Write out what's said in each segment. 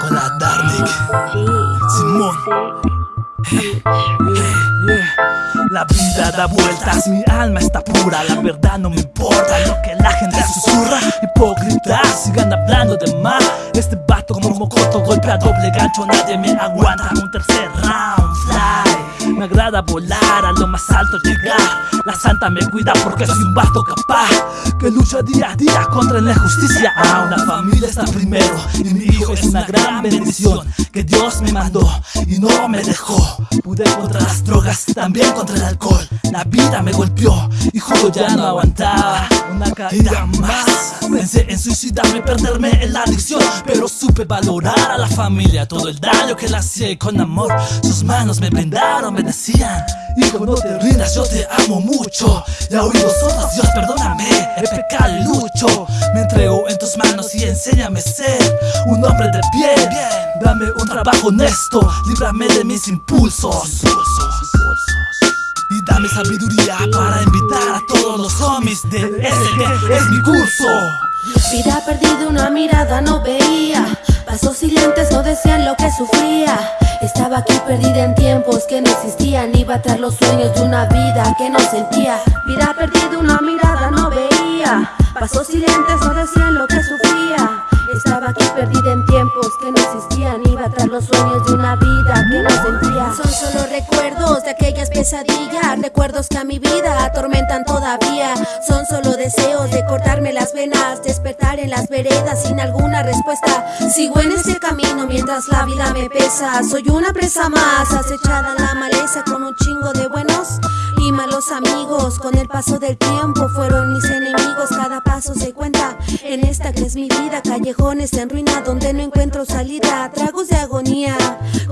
Con la Darnik Simón. La vida da vueltas, mi alma está pura La verdad no me importa lo que la gente susurra Hipócritas sigan hablando de más. Este vato como un mocoto golpea doble gancho Nadie me aguanta. Un tercer round me agrada volar, a lo más alto llegar. La santa me cuida porque soy un vato capaz Que lucha día a día contra la injusticia. Ah, una familia está primero Y mi hijo es una gran bendición Que Dios me mandó y no me dejó. Pude contra las drogas, también contra el alcohol. La vida me golpeó y ya no aguantaba Una caída más. Pensé en suicidarme, perderme en la adicción Pero supe valorar a la familia. Todo el daño que le hacía con amor Sus manos me brindaron, me decían Hijo no te rindas, yo te amo mucho. Y a oídos sordos, Dios perdóname He pecado y lucho. Me entrego en tus manos y enséñame a ser Un hombre de bien. Dame un trabajo honesto Líbrame de mis impulsos dame sabiduría para invitar a todos los homies de ese que es mi curso. Vida perdida, una mirada no veía. Pasos silentes no decían lo que sufría. Estaba aquí perdida en tiempos que no existían. Iba tras los sueños de una vida que no sentía. Vida perdida, una mirada no veía. Pasos silentes no decían lo que sufría. Estaba aquí perdida en tiempos que no existían Iba tras los sueños de una vida que no sentía Son solo recuerdos de aquellas pesadillas Recuerdos que a mi vida atormentan todavía. Son solo deseos de cortarme las venas Despertar en las veredas sin alguna respuesta. Sigo en este camino mientras la vida me pesa. Soy una presa más acechada en la maleza Con un chingo de buenos y malos amigos. Con el paso del tiempo fueron mis enemigos. Cada paso se cuenta en esta que es mi vida. Callejón en ruina donde no encuentro salida. Tragos de agonía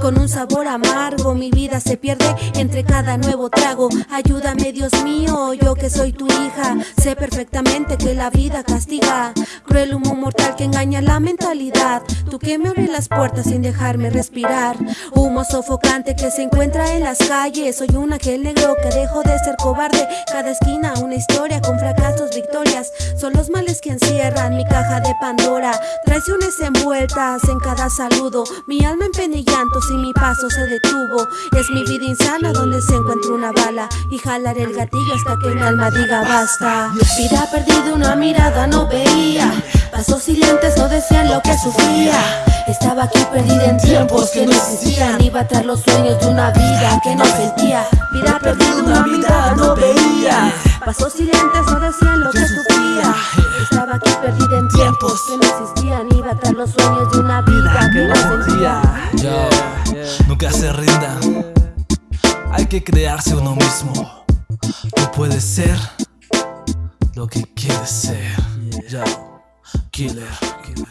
con un sabor amargo. Mi vida se pierde entre cada nuevo trago. Ayúdame Dios mío, yo que soy tu hija. Sé perfectamente que la vida castiga. Cruel humo mortal que engaña la mentalidad. Tú que me abres las puertas sin dejarme respirar. Humo sofocante que se encuentra en las calles. Soy un ángel negro que dejo de ser cobarde. Cada esquina una historia con fracasos, victorias. Son los males que encierran mi caja de Pandora. Traiciones envueltas en cada saludo. Mi alma en y llantos y mi paso se detuvo. Es mi vida insana donde se encuentra una bala Y jalaré el gatillo hasta que mi alma diga basta. Vida perdida, una mirada no veía. Pasos silentes no decían lo que sufría. Estaba aquí perdida en tiempos que no existían. Iba tras los sueños de una vida que no sentía. Vida perdida, una mirada no veía. Pasos silentes no decían lo que sufría. Estaba aquí perdida en tiempos que no existían. Iba tras los sueños de una vida que no sentía. Yo, nunca se rinda. Hay que crearse uno mismo. Tú puedes ser lo que quieres ser. Yo, killer, killer.